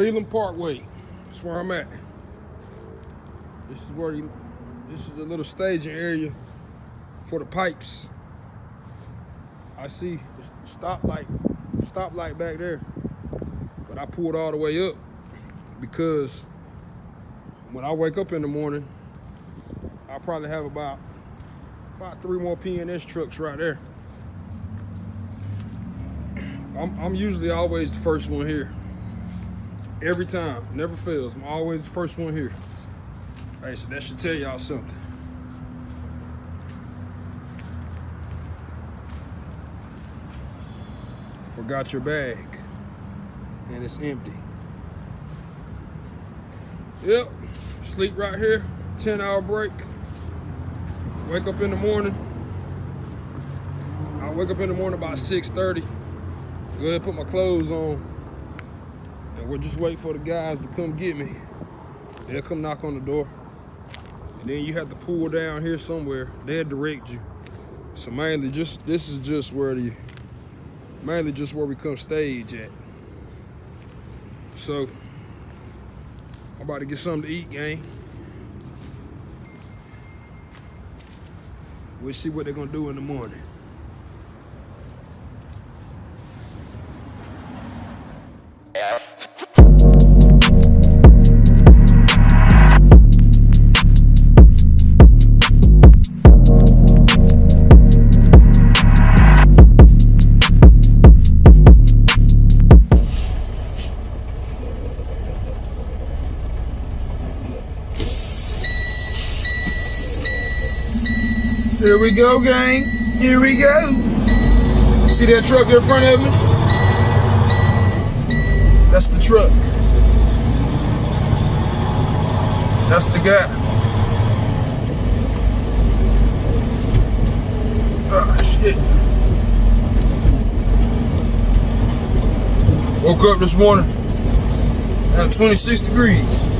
Pelham Parkway. That's where I'm at. This is where you, this is a little staging area for the pipes. I see the stoplight, stoplight back there, but I pulled all the way up because when I wake up in the morning, I probably have about about three more PNS trucks right there. I'm, I'm usually always the first one here. Every time, never fails. I'm always the first one here. Hey, so that should tell y'all something. Forgot your bag, and it's empty. Yep, sleep right here, 10 hour break. Wake up in the morning. I wake up in the morning about 6.30. Go ahead and put my clothes on. And we'll just wait for the guys to come get me. They'll come knock on the door. And then you have to pull down here somewhere. They'll direct you. So mainly just, this is just where the, mainly just where we come stage at. So, I'm about to get something to eat, gang. We'll see what they're gonna do in the morning. Go, gang. Here we go. See that truck in front of me? That's the truck. That's the guy. Oh, shit. Woke up this morning at 26 degrees.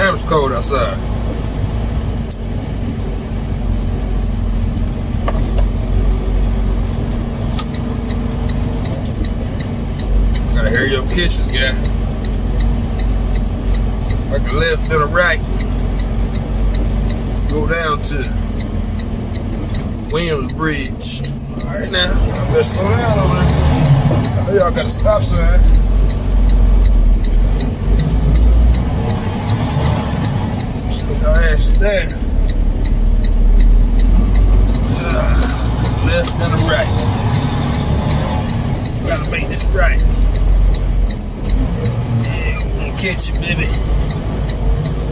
Damn, it's cold outside. Gotta hurry up kitchens, guy. Like a left and a right. Go down to Williams Bridge. Alright now, y'all better slow down over there. I know y'all got a stop sign. Slow your ass. Uh, left and a right. Gotta make this right. Yeah, we gonna catch it, baby.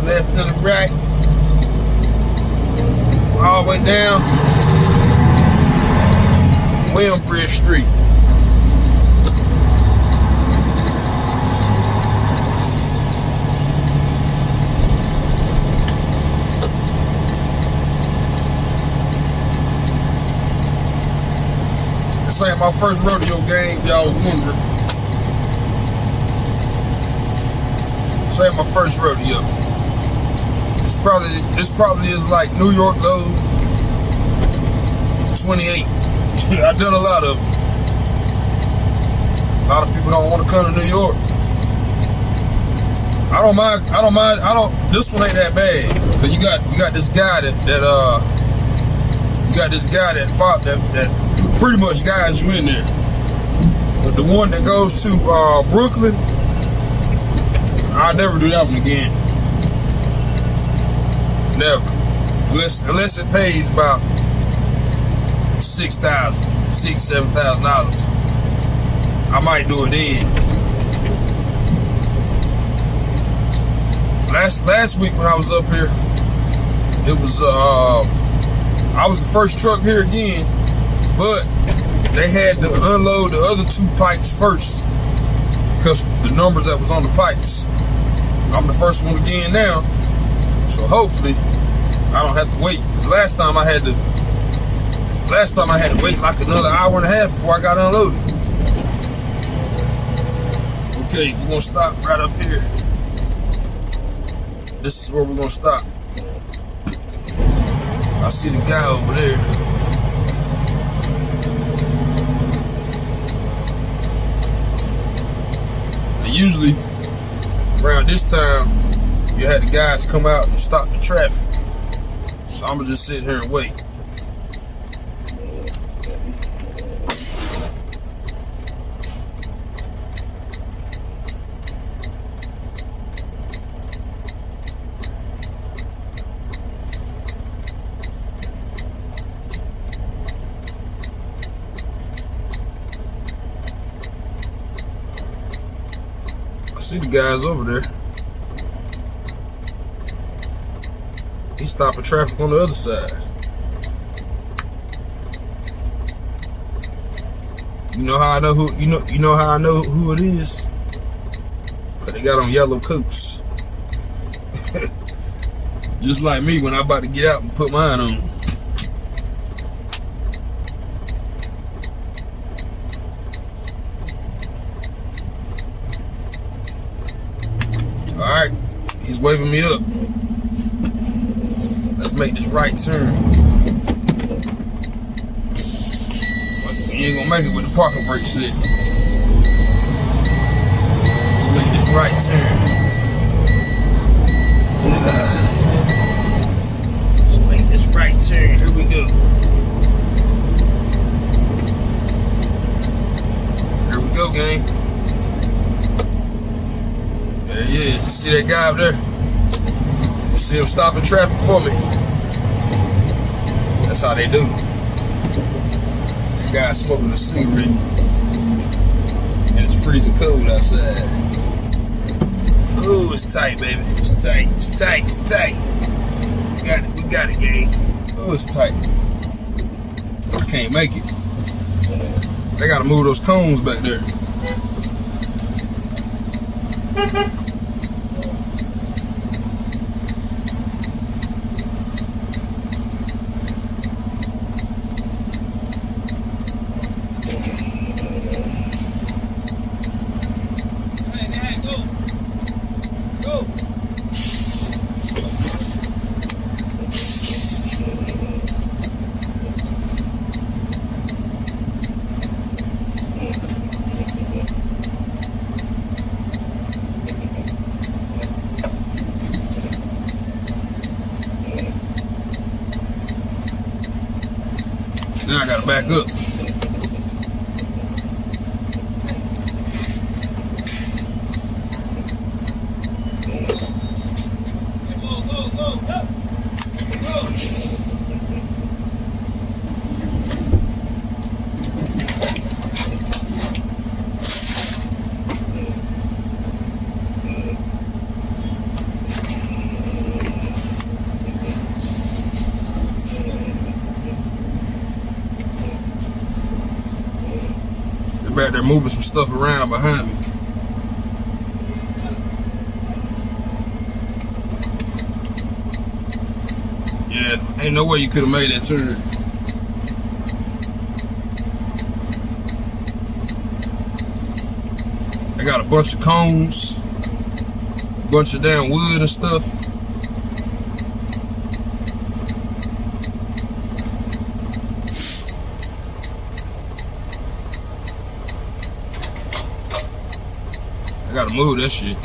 Left and a right. All the way down. Williambridge Street. Ain't my first rodeo game, y'all was wondering. Ain't my first rodeo. This probably this probably is like New York Load 28. I've done a lot of them. A lot of people don't want to come to New York. I don't mind. I don't mind. I don't. This one ain't that bad because you got you got this guy that that uh you got this guy that fought that that pretty much guides you in there. But the one that goes to uh, Brooklyn, I'll never do that one again. Never. Unless unless it pays about six thousand, six, seven thousand dollars. I might do it then. Last last week when I was up here, it was uh I was the first truck here again, but they had to unload the other two pipes first because the numbers that was on the pipes. I'm the first one again now, so hopefully I don't have to wait. Because last time I had to Last time I had to wait like another hour and a half before I got unloaded. Okay, we're gonna stop right up here. This is where we're gonna stop. I see the guy over there. Usually around this time, you had the guys come out and stop the traffic. So I'm gonna just sit here and wait. See the guys over there. He's stopping traffic on the other side. You know how I know who you know you know how I know who it is? Cause they got on yellow coats. Just like me when I about to get out and put mine on. Alright, he's waving me up. Let's make right turn. You ain't gonna make it with the parking brake set. Let's make this right turn. Let's make this right turn. Here we go. Here we go, gang. There he is. You see that guy up there? You see him stopping traffic for me? That's how they do. That guy smoking a cigarette. And it's freezing cold outside. Ooh, it's tight, baby. It's tight. It's tight. It's tight. We got it. We got it, gang. Ooh, it's tight. I can't make it. They gotta move those cones back there. Now I gotta back up. They're back there moving some stuff around behind me. Yeah, ain't no way you could have made that turn. I got a bunch of cones, bunch of damn wood and stuff. Gotta move that shit.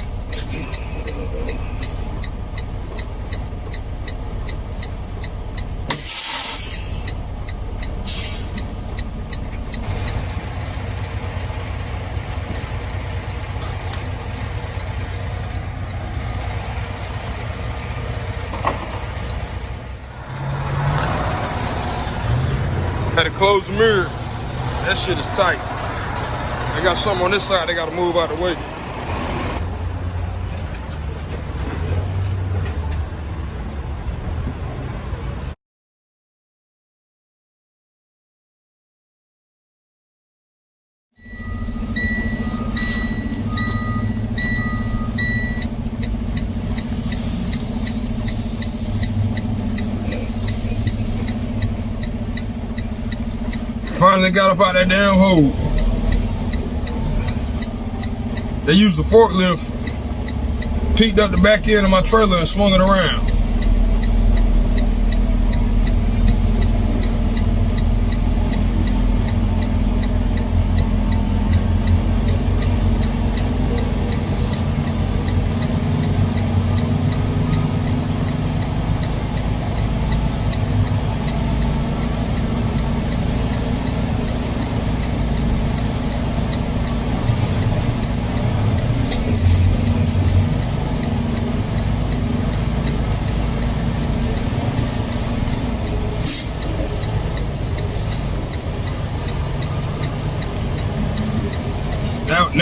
Had to close the mirror. That shit is tight. They got something on this side they gotta move out of the way. Finally got up out that damn hole. They used a forklift, peeked up the back end of my trailer and swung it around.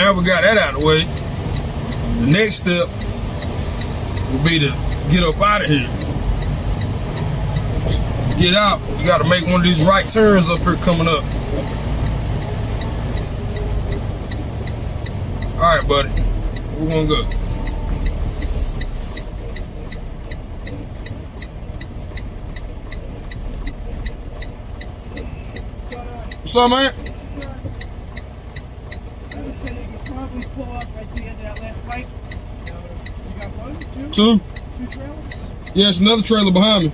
Now, we got that out of the way. The next step will be to get up out of here. Get out. You got to make one of these right turns up here coming up. All right, buddy. We're gonna go. What's up, man? I would say they could probably pull up right to the end of that last pipe. You got two, Two. trailers. Yeah, it's another trailer behind me.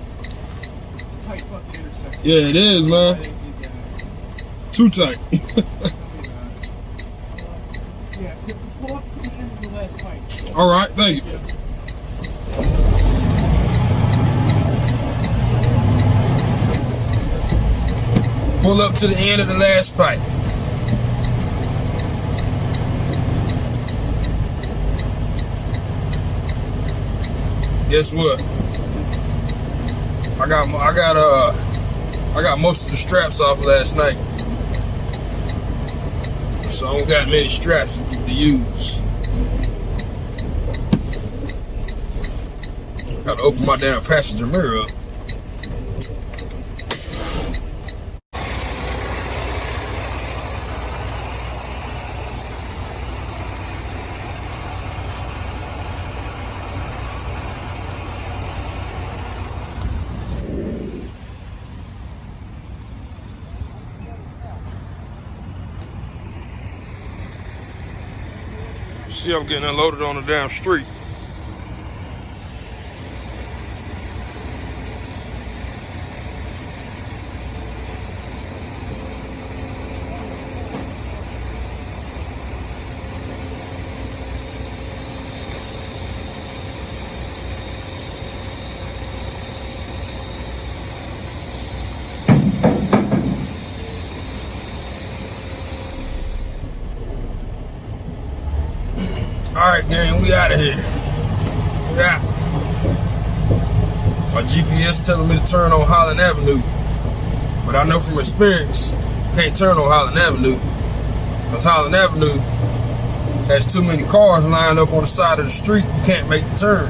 Tight fucking intersection. Yeah, it is, man. Too tight. Yeah, pull up to the end of the last pipe. All right, thank you. Pull up to the end of the last pipe. Guess what? I got I got uh I got most of the straps off last night. So I don't got many straps to use. Got to open my damn passenger mirror up. See, I'm getting unloaded on the damn street. Gang, we out of here. Out. My GPS telling me to turn on Holland Avenue, but I know from experience, you can't turn on Holland Avenue because Holland Avenue has too many cars lined up on the side of the street. You can't make the turn.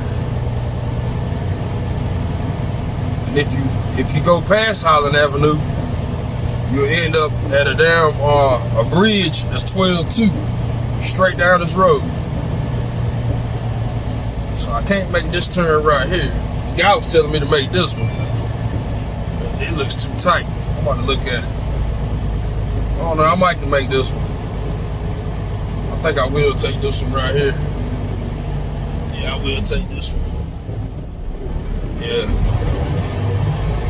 And if you if you go past Holland Avenue, you'll end up at a damn uh, a bridge that's 12-2 straight down this road. I can't make this turn right here. Guy was telling me to make this one. It looks too tight. I'm about to look at it. I don't know, I might can make this one. I think I will take this one right here. Yeah, I will take this one. Yeah.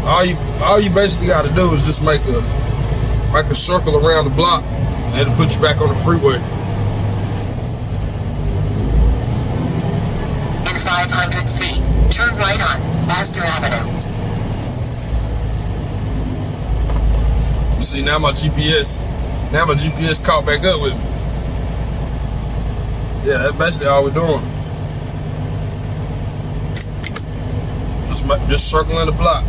All you all you basically gotta do is just make a make a circle around the block and it'll put you back on the freeway. In 500 feet, turn right on Astor Avenue. You see now my GPS, now my GPS caught back up with me. Yeah, that's basically all we're doing. Just just circling the block.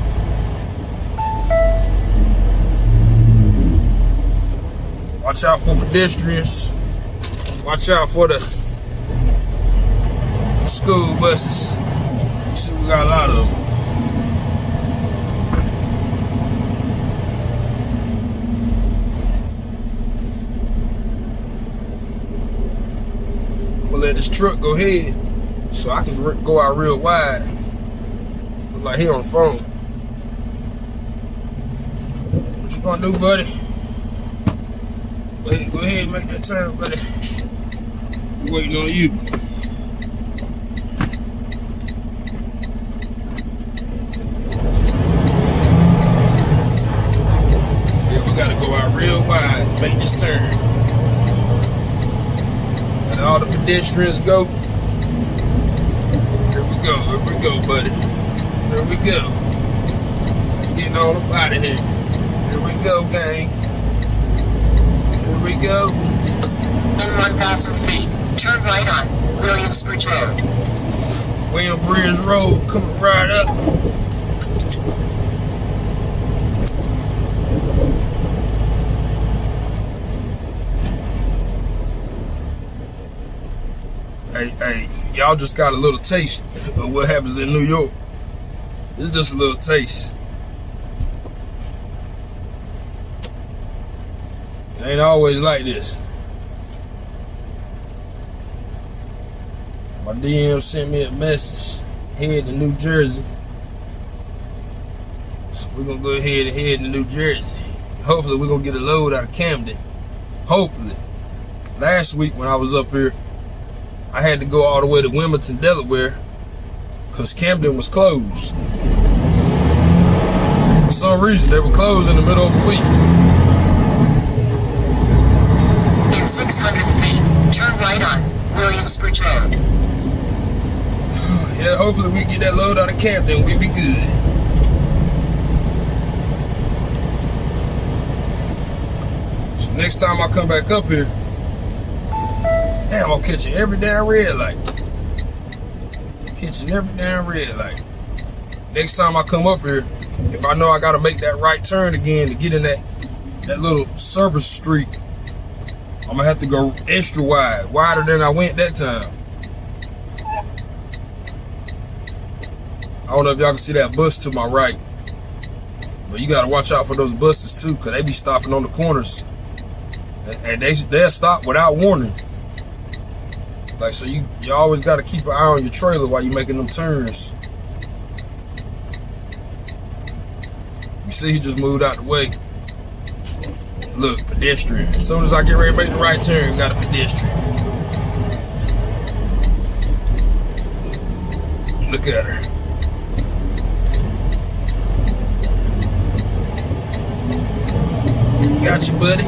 Watch out for pedestrians. Watch out for the school buses. See, we got a lot of them. I'm gonna let this truck go ahead so I can go out real wide. Like he on the phone. What you gonna do, buddy? Go ahead, go ahead make that turn, buddy. We waiting on you. Pedestrians go. Here we go, here we go, buddy. Here we go. Getting all up out of here. Here we go, gang. Here we go. In 1,000 feet, turn right on Williamsbridge Road. William Bridge Road coming right up. Hey, hey, y'all just got a little taste of what happens in New York. It's just a little taste. It ain't always like this. My DM sent me a message. Head to New Jersey. So we're gonna go ahead and head to New Jersey. Hopefully we're gonna get a load out of Camden. Hopefully. Last week when I was up here, I had to go all the way to Wilmington, Delaware, because Camden was closed. For some reason, they were closed in the middle of the week. In 600 feet, turn right on Williamsbridge Road. Yeah, hopefully we get that load out of Camden. We'll be good. So next time I come back up here, damn, I'm catching every damn red light. Catching every damn red light. Next time I come up here, if I know I gotta make that right turn again to get in that that little service street, I'm gonna have to go extra wide, wider than I went that time. I don't know if y'all can see that bus to my right. But you gotta watch out for those buses too, cause they be stopping on the corners. And, and they they'll stop without warning. Like so you you always gotta keep an eye on your trailer while you're making them turns. You see he just moved out the way. Look, pedestrian. As soon as I get ready to make the right turn, got a pedestrian. Look at her. Got you, buddy.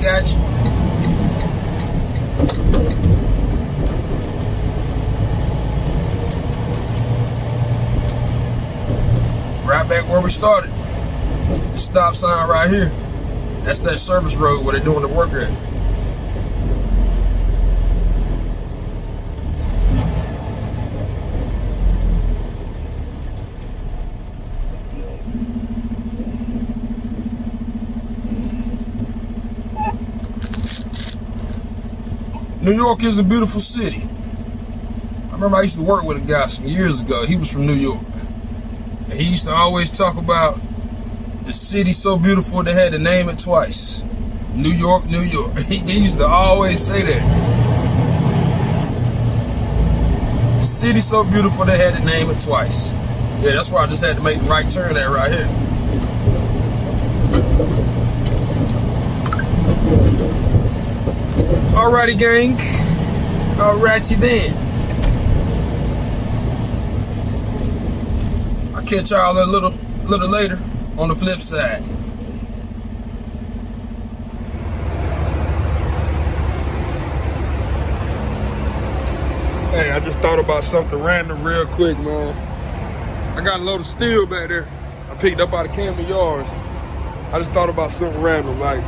Got you. Right back where we started. The stop sign right here. That's that service road where they're doing the work at. New York is a beautiful city. I remember I used to work with a guy some years ago. He was from New York. And he used to always talk about the city so beautiful they had to name it twice. New York, New York. He, used to always say that. The city so beautiful they had to name it twice. Yeah, that's why I just had to make the right turn at right here. Alrighty, gang. Alrighty then. Catch y'all a little, little later on the flip side. Hey, I just thought about something random real quick, man. I got a load of steel back there. I picked up out of Camden Yards. I just thought about something random, like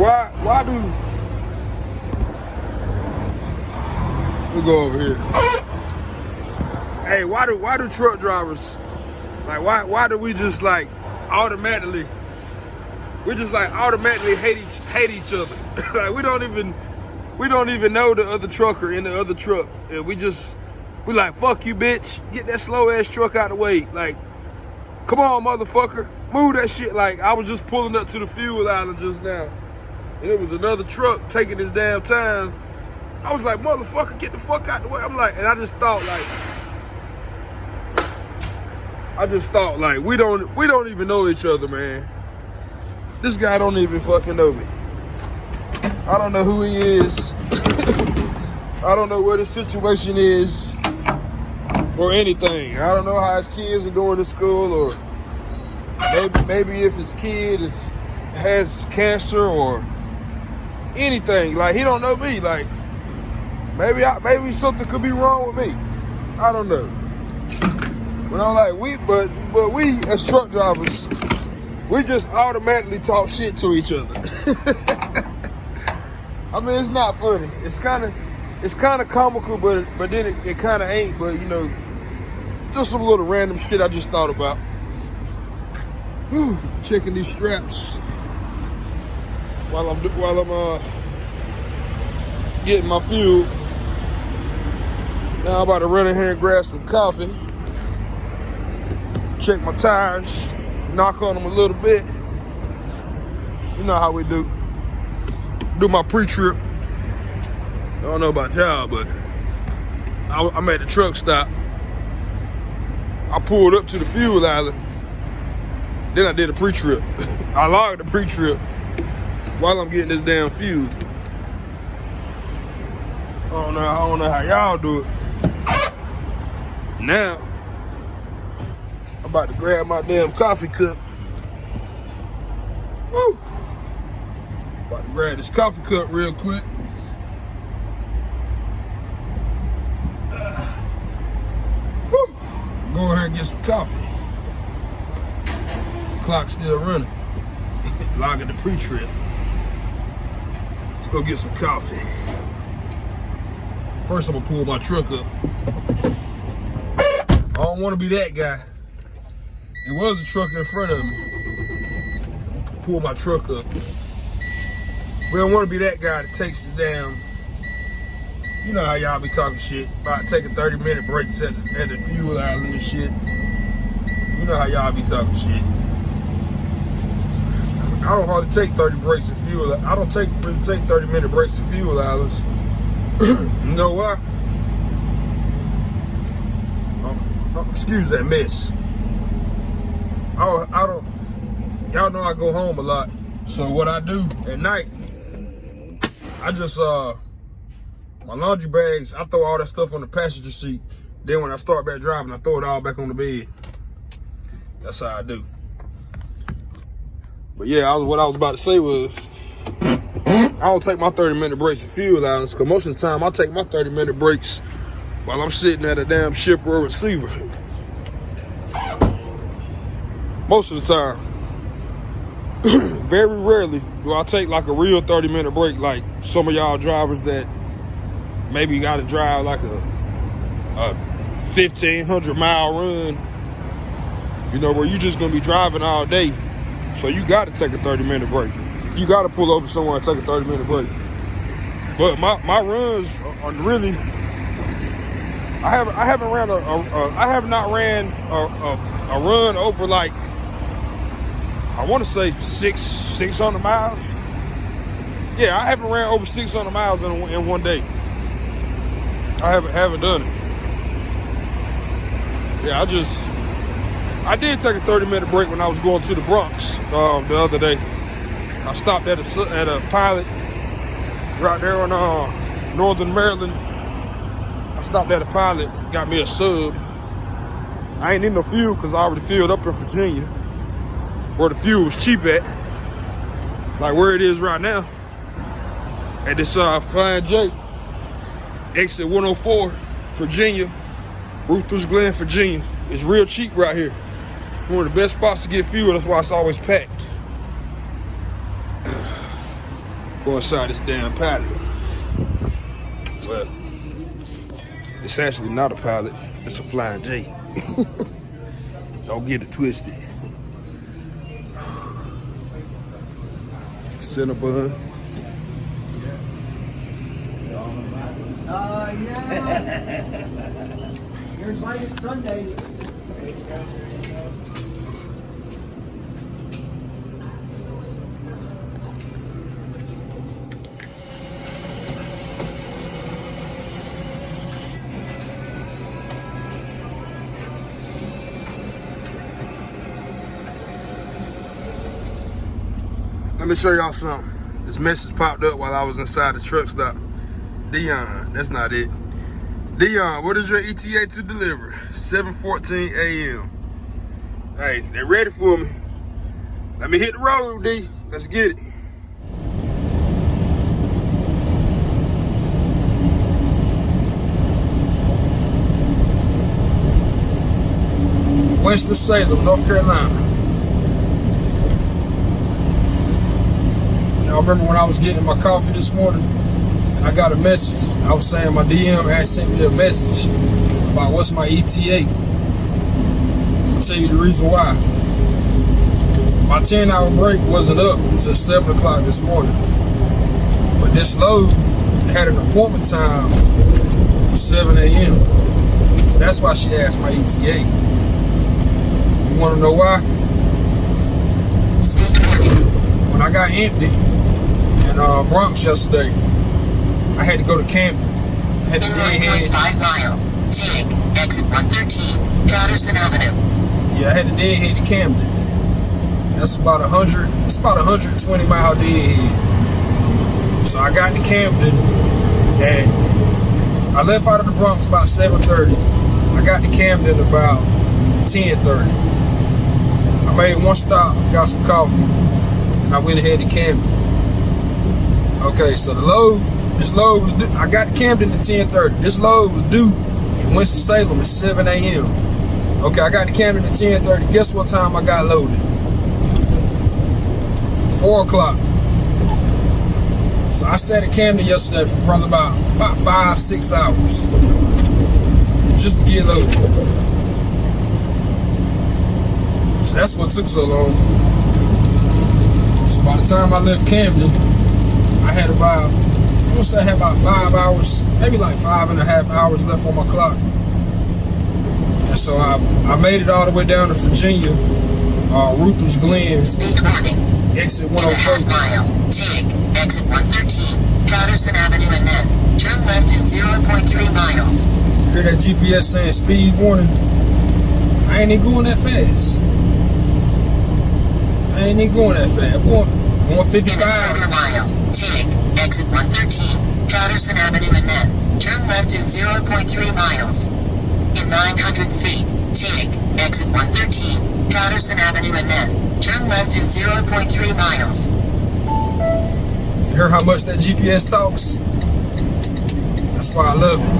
why why do we go over here? Hey, why do why do truck drivers like why why do we just like automatically we just like automatically hate each hate each other? like we don't even we don't even know the other trucker in the other truck. And we just, we like, fuck you, bitch. Get that slow ass truck out of the way. Like, come on, motherfucker. Move that shit. Like, I was just pulling up to the fuel island just now. And it was another truck taking his damn time. I was like, motherfucker, get the fuck out of the way. I'm like, and I just thought like, I just thought like, we don't, we don't even know each other, man. This guy don't even fucking know me. I don't know who he is. I don't know what his situation is or anything. I don't know how his kids are doing in school or maybe maybe if his kid is has cancer or anything. Like he don't know me. Like maybe I, maybe something could be wrong with me. I don't know. But I'm like we but but we as truck drivers, we just automatically talk shit to each other. I mean, it's not funny. It's kind of, it's kind of comical, but but then it, it kind of ain't. But you know, just some little random shit I just thought about. Whew, checking these straps while I'm while I'm uh getting my fuel. Now I'm about to run in here and grab some coffee. Check my tires, knock on them a little bit. You know how we do. Do my pre-trip. I don't know about y'all, but I, I'm at the truck stop. I pulled up to the fuel island. Then I did a pre-trip. I logged the pre-trip while I'm getting this damn fuel. I don't know. I don't know how y'all do it. Now, About to grab my damn coffee cup. Woo. About to grab this coffee cup real quick. Woo. Go ahead and get some coffee. Clock still running. Logging the pre-trip. Let's go get some coffee. First, I'm gonna pull my truck up. I don't want to be that guy. It was a truck in front of me. Pull my truck up. We don't want to be that guy that takes us down. You know how y'all be talking shit about taking 30 minute breaks at, at the fuel island and shit. You know how y'all be talking shit. I don't hardly take 30 breaks at fuel. I don't take really take 30 minute breaks at fuel islands. you know why? Um, uh, excuse that mess. I don't, I don't, y'all know I go home a lot. So what I do at night, I just, uh, my laundry bags, I throw all that stuff on the passenger seat. Then when I start back driving, I throw it all back on the bed. That's how I do. But yeah, I was, what I was about to say was, I don't take my 30 minute breaks at fuel islands because most of the time I take my 30 minute breaks while I'm sitting at a damn ship or a receiver. Most of the time. Very rarely do I take like a real 30 minute break like some of y'all drivers that maybe got to drive like a, a 1500 mile run, you know, where you just gonna be driving all day. So you got to take a 30 minute break you got to pull over somewhere and take a 30 minute break. But my, my runs are really, I haven't I haven't ran a, a, a I have not ran a, a, a run over like I want to say six 600 miles. Yeah, I haven't ran over 600 miles in, in one day. I haven't haven't done it. Yeah, I just I did take a 30 minute break when I was going to the Bronx um, the other day. I stopped at a at a pilot right there on uh, Northern Maryland. I stopped at a pilot, got me a sub. I ain't need no fuel because I already filled up in Virginia, where the fuel was cheap at, like where it is right now. At this uh, Flying J, exit 104, Virginia, Ruther's Glen, Virginia. It's real cheap right here. It's one of the best spots to get fuel. That's why it's always packed. go inside this damn pilot. Well, it's actually not a pilot, it's a flying J. Don't get it twisted. Cinnabon. Uh, yeah. You're invited Sunday. Me show y'all something. This message popped up while I was inside the truck stop. Dion, that's not it. Dion, what is your ETA to deliver? 7.14 a.m. Hey, they're ready for me. Let me hit the road, D. Let's get it. Winston-Salem, North Carolina. Y'all remember when I was getting my coffee this morning and I got a message. I was saying my DM had sent me a message about what's my ETA. I'll tell you the reason why. My 10 hour break wasn't up until 7 o'clock this morning. But this load had an appointment time for 7 a.m. So that's why she asked my ETA. You want to know why? When I got empty in uh, Bronx yesterday, I had to go to Camden. I had to In deadhead. 1.5 miles, take exit 113, Patterson Avenue. Yeah, I had to deadhead to Camden. That's about a hundred. It's about a hundred twenty mile deadhead. So I got to Camden, and I left out of the Bronx about seven thirty. I got to Camden about ten thirty. I made one stop, got some coffee, and I went ahead to Camden. Okay, so the load, this load was due. I got Camden at ten thirty. This load was due in Winston Salem at seven a.m. Okay, I got to Camden at 10:30. Guess what time I got loaded? Four o'clock. So I sat at Camden yesterday for probably about about five, six hours just to get loaded. So that's what took so long. So by the time I left Camden, I had about I'm gonna say I had about five hours, maybe like five and a half hours left on my clock. And so I, I made it all the way down to Virginia, uh, Ruther's Glen, Speed warning. exit In half 104. mile, take exit 113, Patterson Avenue and then turn left in 0.3 miles. Hear that GPS saying speed warning? I ain't even going that fast. I ain't even going that fast. I'm going, going In a quarter 55. mile, take exit 113, Patterson Avenue and then turn left in 0.3 miles. In 900 feet, take exit 113, Patterson Avenue and then turn left in 0.3 miles. You hear how much that GPS talks? That's why I love it.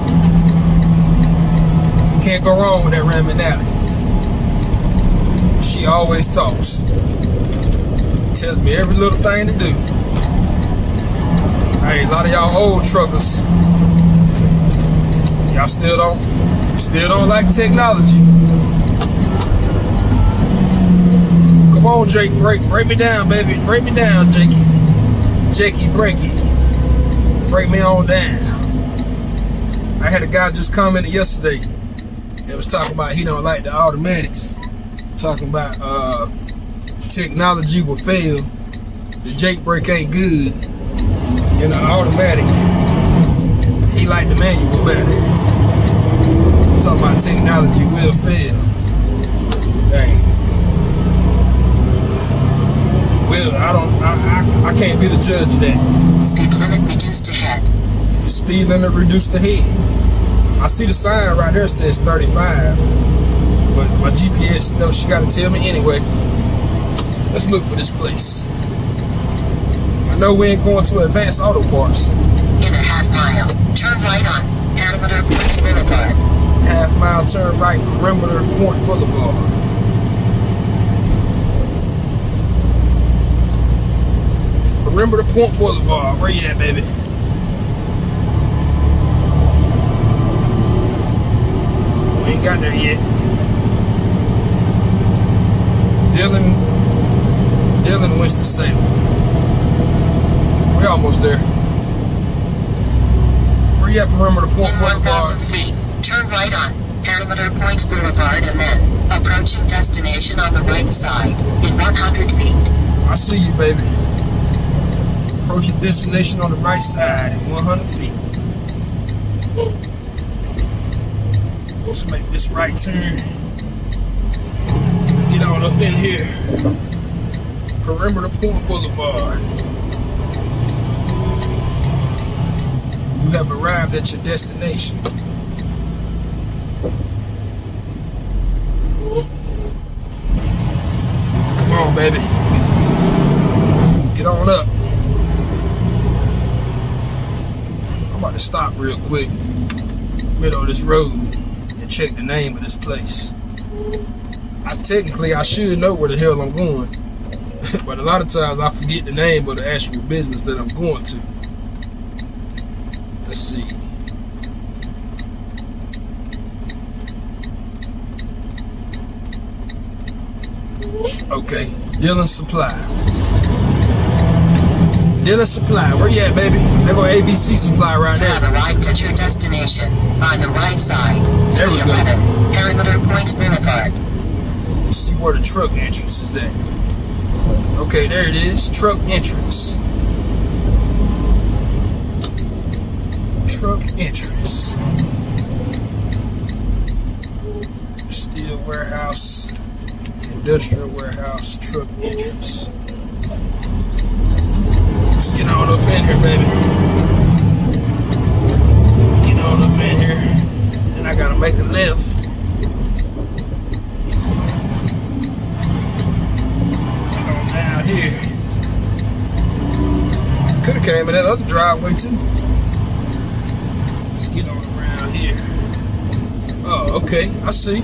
You Can't go wrong with that Rand McNally. She always talks. Tells me every little thing to do. Hey, a lot of y'all old truckers, y'all still don't, still don't like technology. Come on, Jake, break, break me down, baby, break me down, Jakey. Jakey, break it, break me on down. I had a guy just commented yesterday. It was talking about he don't like the automatics. Talking about uh, technology will fail. The Jake brake ain't good in the automatic. He like the manual better. Talking about technology will fail. Dang. Well, I don't. I, I, I can't be the judge of that. Speed limit reduced ahead. Speed limit reduced ahead. I see the sign right there says 35, but my GPS knows she got to tell me anyway. Let's look for this place. I know we ain't going to Advanced Auto Parts. In a half mile, turn right on Perimeter Point Boulevard. Half mile turn right, Perimeter Point Boulevard. Perimeter Point Boulevard. Where you at, baby? We ain't got there yet. Dylan, Dylan Winston-Salem. We're almost there. Where you at, Perimeter Point In Boulevard? 1,000 feet, turn right on Perimeter Point Boulevard and then approaching destination on the right side. In 100 feet, I see you, baby. Approaching destination on the right side in 100 feet. Let's make this right turn. Get on up in here. Perimeter Point Boulevard. You have arrived at your destination. Come on, baby. Get on up. I'm about to stop real quick, middle of this road, and check the name of this place. I technically I should know where the hell I'm going, but a lot of times I forget the name of the actual business that I'm going to. Let's see. Okay, Dylan Supply. Dealer Supply. Where you at, baby? They go ABC Supply right You have there. arrived at your destination. On the right side. There we go. 311 Perimeter Point Boulevard. You see where the truck entrance is at. Okay, there it is. Truck entrance. Truck entrance. Steel warehouse, industrial warehouse, truck entrance. Let's get on up in here, baby. Get on up in here. Then I gotta make a left. Get Could have came in that other driveway too. Let's get on around here. Oh, okay. I see.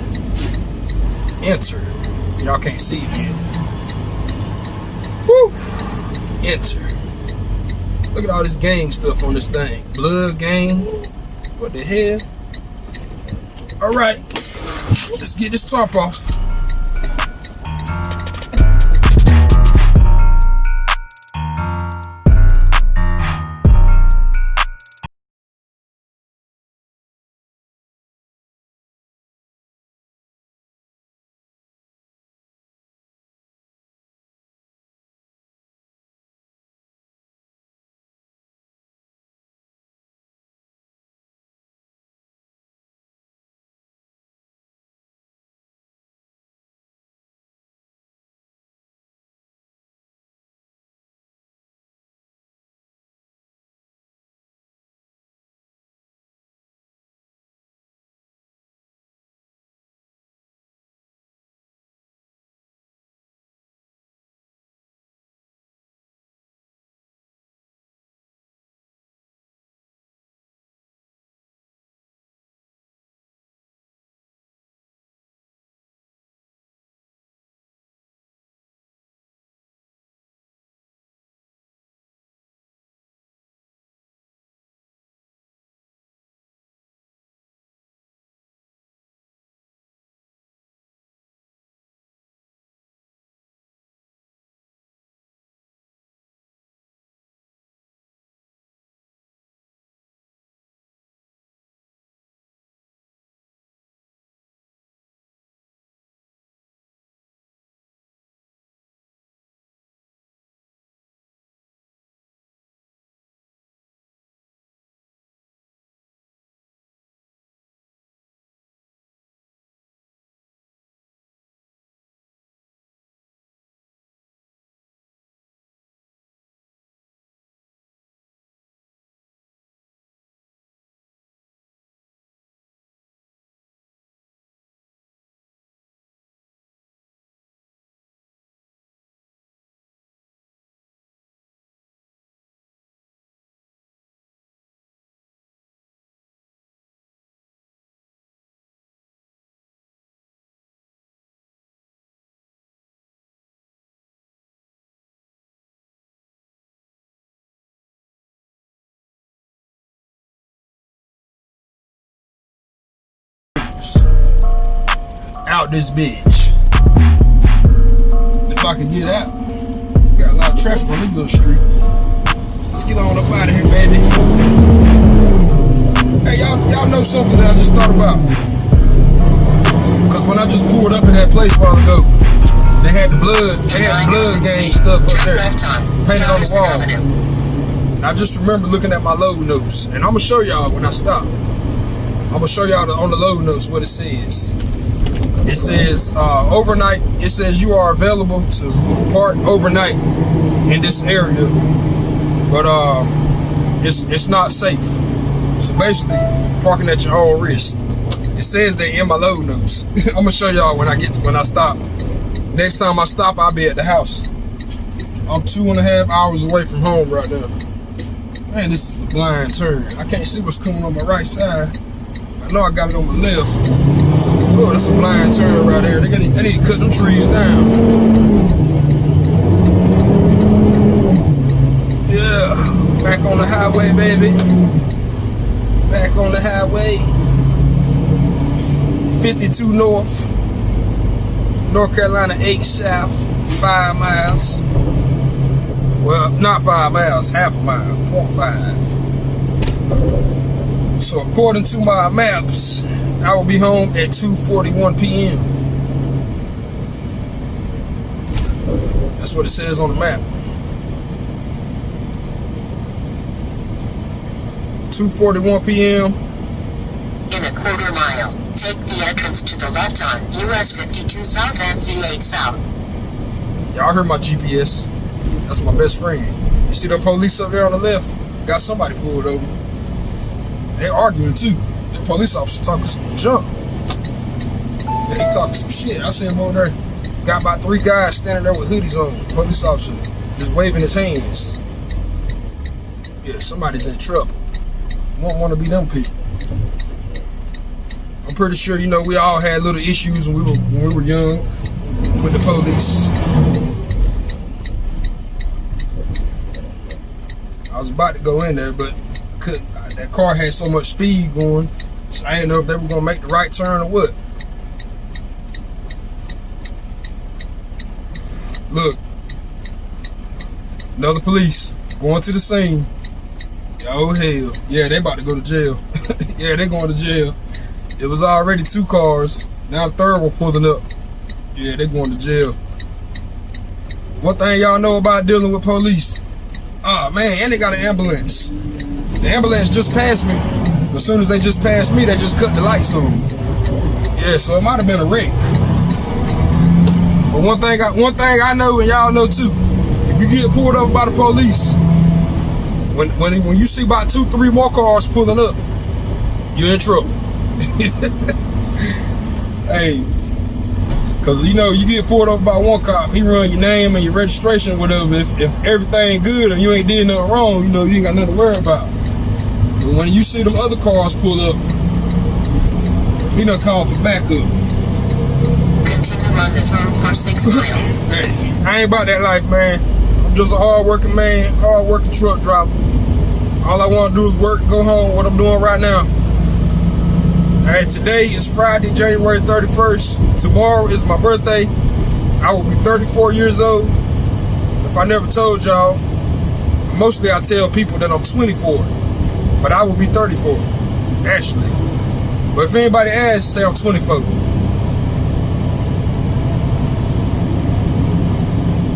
Enter. Y'all can't see it yet. Woo! Enter. Look at all this gang stuff on this thing. Blood gang. What the hell? All right. Let's get this top off. Out this bitch. If I could get out. Got a lot of traffic on this little street. Let's get on up out of here, baby. Hey, y'all, y'all know something that I just thought about. Cause when I just pulled up in that place a while ago, they had the blood, they had the blood gang stuff up there. Painted on the wall. Avenue. I just remember looking at my load notes, and I'm gonna show y'all when I stop. I'm gonna show y'all on the load notes what it says. It says uh, overnight. It says you are available to park overnight in this area, but um, it's it's not safe. So basically, parking at your own risk. It says they in my load notes. I'm gonna show y'all when I get to, when I stop. Next time I stop, I'll be at the house. I'm two and a half hours away from home right now. Man, this is a blind turn. I can't see what's coming on my right side. I know I got it on my left. Oh, that's a blind turn right there. They, they need to cut them trees down. Yeah, back on the highway, baby. Back on the highway. 52 north. North Carolina 8 south. Five miles. Well, not five miles, half a mile, 0.5. So according to my maps, I will be home at 2:41 p.m. That's what it says on the map. 2:41 p.m. In a quarter mile, take the entrance to the left on US 52 South and C8 South. Y'all heard my GPS. That's my best friend. You see the police up there on the left? Got somebody pulled over. They arguing too. The police officer talking some junk. He talking some shit. I see him over there. Got about three guys standing there with hoodies on. Police officer just waving his hands. Yeah, somebody's in trouble. Won't want to be them people. I'm pretty sure you know we all had little issues when we were when we were young with the police. I was about to go in there, but couldn't. That car had so much speed going, I didn't know if they were gonna make the right turn or what. Look, another police going to the scene. Oh hell, yeah, they about to go to jail. yeah, they going to jail. It was already two cars. Now the third one pulling up. Yeah, they going to jail. One thing y'all know about dealing with police. Oh man, and they got an ambulance. The ambulance just passed me. As soon as they just passed me, they just cut the lights on. Yeah, so it might have been a wreck. But one thing I one thing I know and y'all know too, if you get pulled up by the police, when when when you see about two, three more cars pulling up, you're in trouble. hey, cause you know you get pulled up by one cop, he run your name and your registration, whatever. If if everything good and you ain't did nothing wrong, you know you ain't got nothing to worry about. But when you see them other cars pull up, he done call for backup. Continue on this road for 6 miles. Hey, I ain't about that life, man. I'm just a hard working man, hard working truck driver. All I want to do is work, go home. What I'm doing right now. All right, today is Friday, January 31st. Tomorrow is my birthday. I will be 34 years old. If I never told y'all, mostly I tell people that I'm 24, but I will be 34, actually. But if anybody asks, say I'm 24.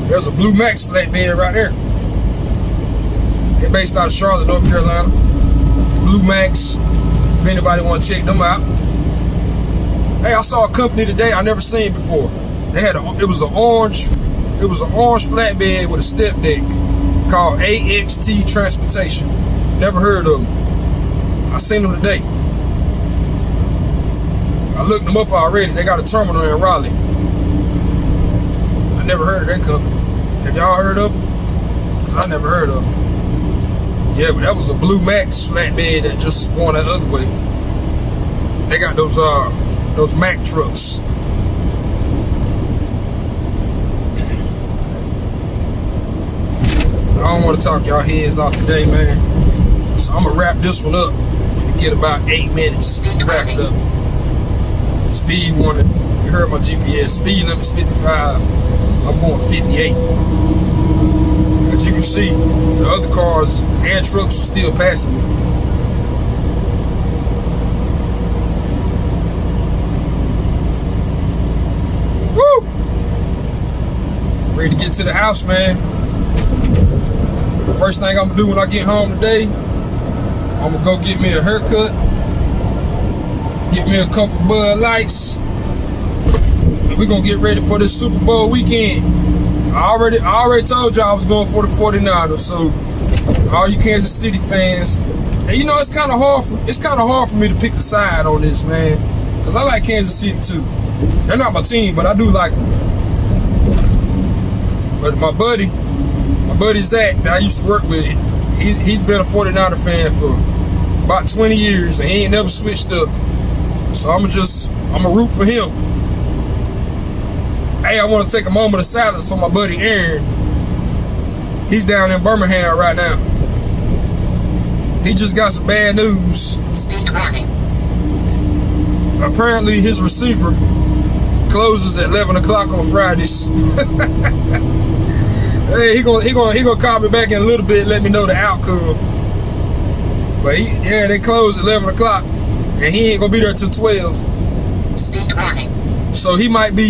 There's a Blue Max flatbed right there. They're based out of Charlotte, North Carolina. Blue Max. If anybody want to check them out. Hey, I saw a company today I never seen before. They had a, it was an orange, it was an orange flatbed with a step deck called AXT Transportation. Never heard of them. I seen them today. I looked them up already. They got a terminal in Raleigh. I never heard of that company. Have y'all heard of them? Cause I never heard of them. Yeah, but that was a Blue Max flatbed that just going that other way. They got those uh those Mack trucks. I don't want to talk y'all heads off today, man. So I'm gonna wrap this one up. Get about eight minutes. to Wrap it up. Speed warning. You heard my GPS. Speed limit is 55. I'm going 58. As you can see, the other cars and trucks are still passing me. Woo! Ready to get to the house, man. First thing I'm gonna do when I get home today, I'm gonna go get me a haircut, get me a couple Bud Lights, and we're gonna get ready for this Super Bowl weekend. I already I already told y'all I was going for the 49ers, so all you Kansas City fans, and you know it's kind of hard for it's kind of hard for me to pick a side on this, man, because I like Kansas City too. They're not my team, but I do like them. But my buddy, my buddy Zach that I used to work with, he, he's been a 49er fan for about 20 years, and he ain't never switched up. So I'm gonna just I'm gonna root for him. Hey, I want to take a moment of silence on my buddy Aaron. He's down in Birmingham right now. He just got some bad news. Speed warning. Apparently, his receiver closes at 11 o'clock on Fridays. Hey, he gonna he gonna he gonna call me back in a little bit, let me know the outcome. But he, yeah, they close at eleven o'clock, and he ain't gonna be there till twelve. Speed warning. So he might be.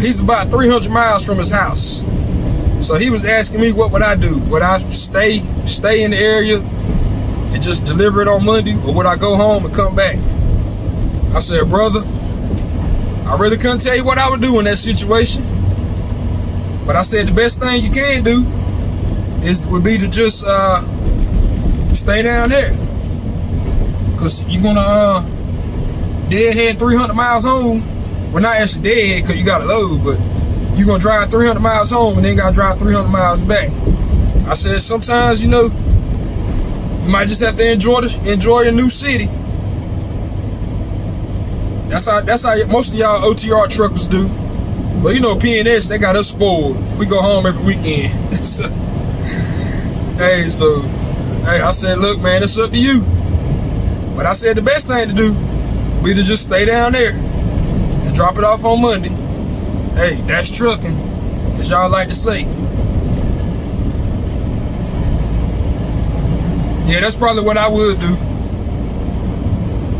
He's about three hundred miles from his house. So he was asking me what would I do? Would I stay stay in the area and just deliver it on Monday, or would I go home and come back? I said, brother, I really couldn't tell you what I would do in that situation. But I said the best thing you can do is would be to just uh, stay down there, cause you're gonna uh, deadhead 300 miles home. Well, not actually deadhead because you got a load, but you're gonna drive 300 miles home and then gotta drive 300 miles back. I said sometimes you know you might just have to enjoy the, enjoy your new city. That's how that's how most of y'all OTR truckers do. But you know, PNS, they got us spoiled. We go home every weekend. so, hey, so, hey, I said, look, man, it's up to you. But I said the best thing to do be to just stay down there and drop it off on Monday. Hey, that's trucking, as y'all like to say. Yeah, that's probably what I would do.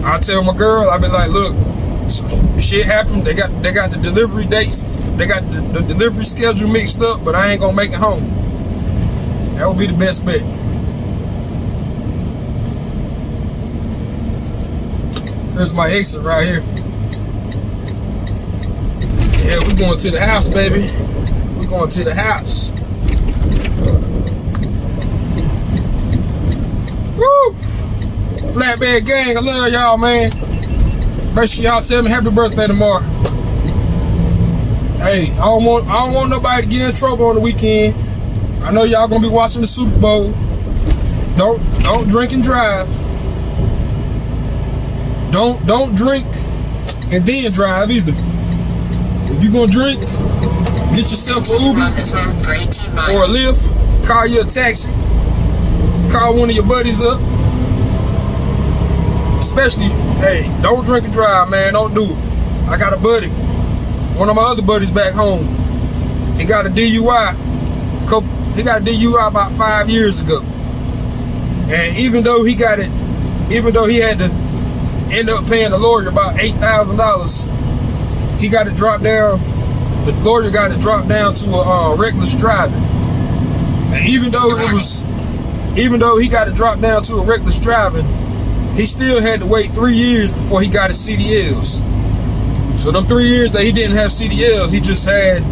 I tell my girl, I be like, look, shit happened. They got they got the delivery dates, they got the, the delivery schedule mixed up, but I ain't gonna make it home. That would be the best bet. Here's my exit right here. Yeah, we going to the house, baby. We going to the house. Woo! Flatbed gang, I love y'all, man. Make sure y'all tell me happy birthday tomorrow. Hey, I don't want I don't want nobody to get in trouble on the weekend. I know y'all gonna be watching the Super Bowl. Don't don't drink and drive. Don't don't drink and then drive either. If you gonna drink, get yourself an Uber on this road for 18 miles. or a Lyft. Call you a taxi. Call one of your buddies up. Especially, hey, don't drink and drive, man. Don't do it. I got a buddy. One of my other buddies back home. He got a DUI. He got a DUI about five years ago. And even though he got it, even though he had to end up paying the lawyer about eight thousand dollars, he got it dropped down. The lawyer got it dropped down to a uh, reckless driving. And even though it was, even though he got it dropped down to a reckless driving, he still had to wait three years before he got his CDLs. So them three years that he didn't have CDLs, he just had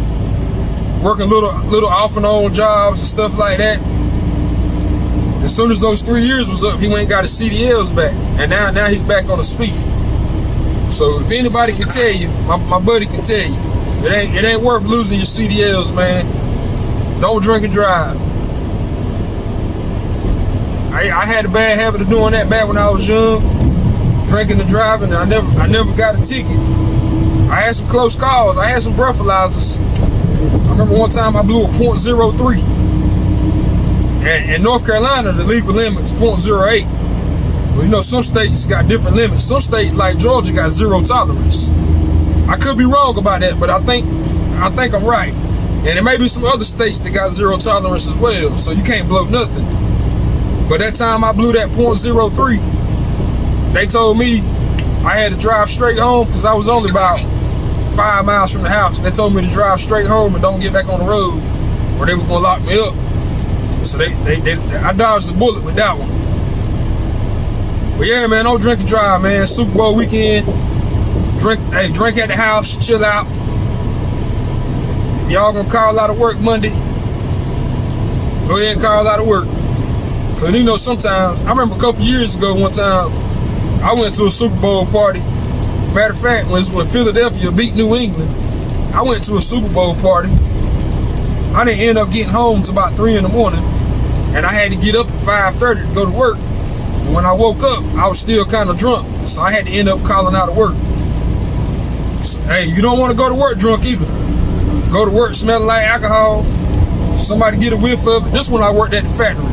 working little little off and on jobs and stuff like that. As soon as those three years was up, he went and got his CDLs back, and now now he's back on his feet. So if anybody can tell you, my, my buddy can tell you, it ain't it ain't worth losing your CDLs, man. Don't drink and drive. I, I had a bad habit of doing that back when I was young, drinking and driving. And I never I never got a ticket. I had some close calls. I had some breathalyzers. I remember one time I blew a .03. And in North Carolina, the legal limit is .08. Well, you know, some states got different limits. Some states, like Georgia, got zero tolerance. I could be wrong about that, but I think I think I'm right. And there may be some other states that got zero tolerance as well, so you can't blow nothing. But that time I blew that .03, they told me I had to drive straight home because I was only about five miles from the house. They told me to drive straight home and don't get back on the road, or they were gonna lock me up. So they, they, they I dodged the bullet with that one. But yeah, man, don't drink and drive, man. Super Bowl weekend. Drink, hey, drink at the house, chill out. Y'all gonna call out of work Monday. Go ahead and call out of work. Cause you know sometimes I remember a couple years ago one time I went to a Super Bowl party. Matter of fact, when, when Philadelphia beat New England, I went to a Super Bowl party. I didn't end up getting home till about three in the morning, and I had to get up at 5:30 to go to work. And when I woke up, I was still kind of drunk, so I had to end up calling out of work. So, hey, you don't want to go to work drunk either. Go to work smelling like alcohol. Somebody get a whiff of it. This one I worked at the factory.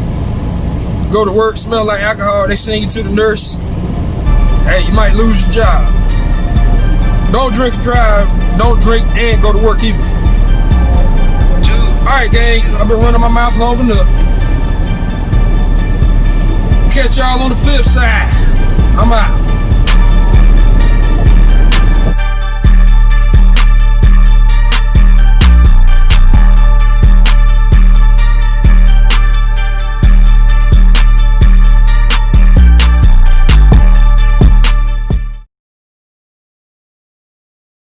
Go to work, smell like alcohol. They send you to the nurse. Hey, you might lose your job. Don't drink and drive. Don't drink and go to work either. Alright, gang. I've been running my mouth long enough. Catch y'all on the flip side. I'm out.